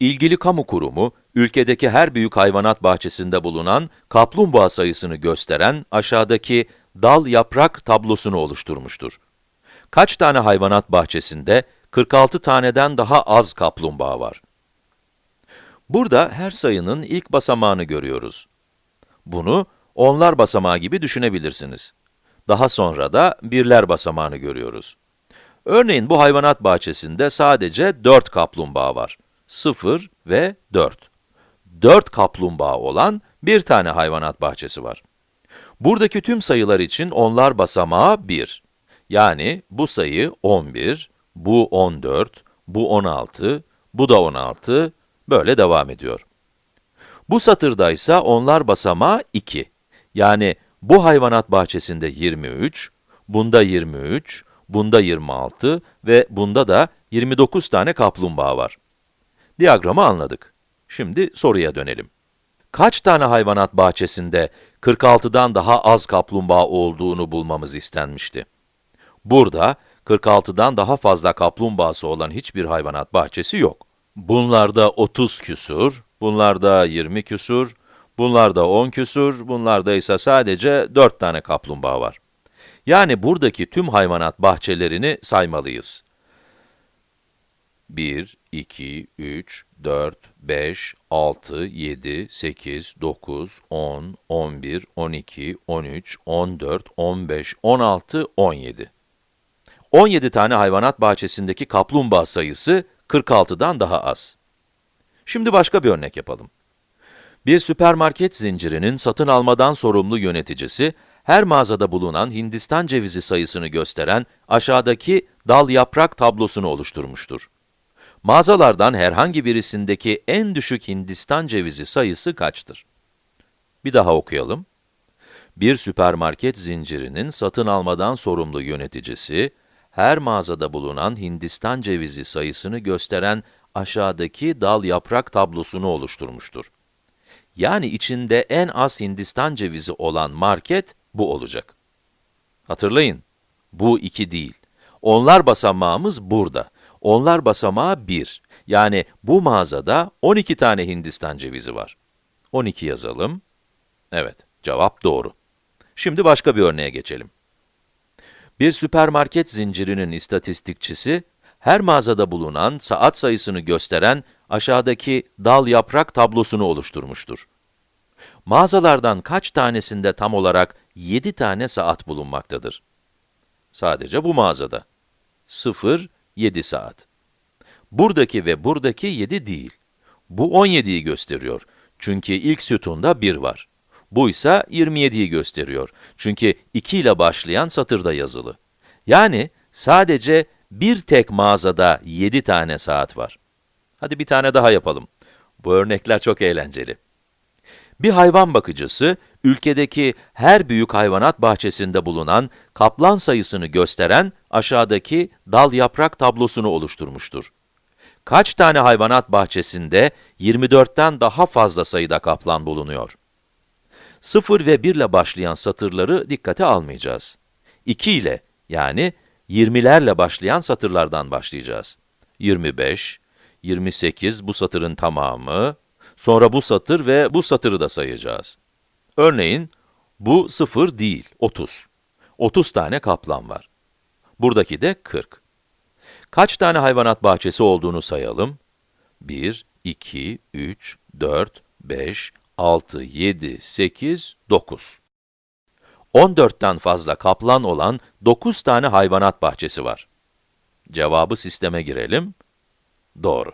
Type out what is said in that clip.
İlgili kamu kurumu, ülkedeki her büyük hayvanat bahçesinde bulunan kaplumbağa sayısını gösteren aşağıdaki dal yaprak tablosunu oluşturmuştur. Kaç tane hayvanat bahçesinde 46 taneden daha az kaplumbağa var? Burada her sayının ilk basamağını görüyoruz. Bunu onlar basamağı gibi düşünebilirsiniz. Daha sonra da birler basamağını görüyoruz. Örneğin bu hayvanat bahçesinde sadece 4 kaplumbağa var. 0 ve 4. 4 kaplumbağa olan bir tane hayvanat bahçesi var. Buradaki tüm sayılar için onlar basamağı 1. Yani bu sayı 11, bu 14, bu 16, bu da 16, böyle devam ediyor. Bu satırda ise onlar basamağı 2. Yani bu hayvanat bahçesinde 23, bunda 23, bunda 26 ve bunda da 29 tane kaplumbağa var. Diyagramı anladık. Şimdi soruya dönelim. Kaç tane hayvanat bahçesinde 46'dan daha az kaplumbağa olduğunu bulmamız istenmişti? Burada 46'dan daha fazla kaplumbağası olan hiçbir hayvanat bahçesi yok. Bunlarda 30 küsur, bunlarda 20 küsur, bunlarda 10 küsur, bunlarda ise sadece 4 tane kaplumbağa var. Yani buradaki tüm hayvanat bahçelerini saymalıyız. 1, 2, 3, 4, 5, 6, 7, 8, 9, 10, 11, 12, 13, 14, 15, 16, 17. 17 tane hayvanat bahçesindeki kaplumbağa sayısı 46'dan daha az. Şimdi başka bir örnek yapalım. Bir süpermarket zincirinin satın almadan sorumlu yöneticisi, her mağazada bulunan Hindistan cevizi sayısını gösteren aşağıdaki dal yaprak tablosunu oluşturmuştur. Mağazalardan herhangi birisindeki en düşük Hindistan cevizi sayısı kaçtır? Bir daha okuyalım. Bir süpermarket zincirinin satın almadan sorumlu yöneticisi, her mağazada bulunan Hindistan cevizi sayısını gösteren aşağıdaki dal yaprak tablosunu oluşturmuştur. Yani içinde en az Hindistan cevizi olan market bu olacak. Hatırlayın, bu 2 değil. Onlar basamağımız burada. Onlar basamağı 1. Yani bu mağazada 12 tane Hindistan cevizi var. 12 yazalım. Evet, cevap doğru. Şimdi başka bir örneğe geçelim. Bir süpermarket zincirinin istatistikçisi, her mağazada bulunan saat sayısını gösteren aşağıdaki dal yaprak tablosunu oluşturmuştur. Mağazalardan kaç tanesinde tam olarak 7 tane saat bulunmaktadır? Sadece bu mağazada. 0, 7 saat. Buradaki ve buradaki 7 değil. Bu 17'yi gösteriyor. Çünkü ilk sütunda 1 var. Bu ise 27'yi gösteriyor. Çünkü 2 ile başlayan satırda yazılı. Yani sadece bir tek mağazada 7 tane saat var. Hadi bir tane daha yapalım. Bu örnekler çok eğlenceli. Bir hayvan bakıcısı, ülkedeki her büyük hayvanat bahçesinde bulunan kaplan sayısını gösteren aşağıdaki dal yaprak tablosunu oluşturmuştur. Kaç tane hayvanat bahçesinde 24'ten daha fazla sayıda kaplan bulunuyor? 0 ve 1 ile başlayan satırları dikkate almayacağız. 2 ile, yani 20'lerle başlayan satırlardan başlayacağız. 25, 28 bu satırın tamamı, sonra bu satır ve bu satırı da sayacağız. Örneğin, bu 0 değil, 30. 30 tane kaplan var. Buradaki de 40. Kaç tane hayvanat bahçesi olduğunu sayalım. 1, 2, 3, 4, 5, 6, 7, 8, 9. 14'ten fazla kaplan olan 9 tane hayvanat bahçesi var. Cevabı sisteme girelim. Doğru.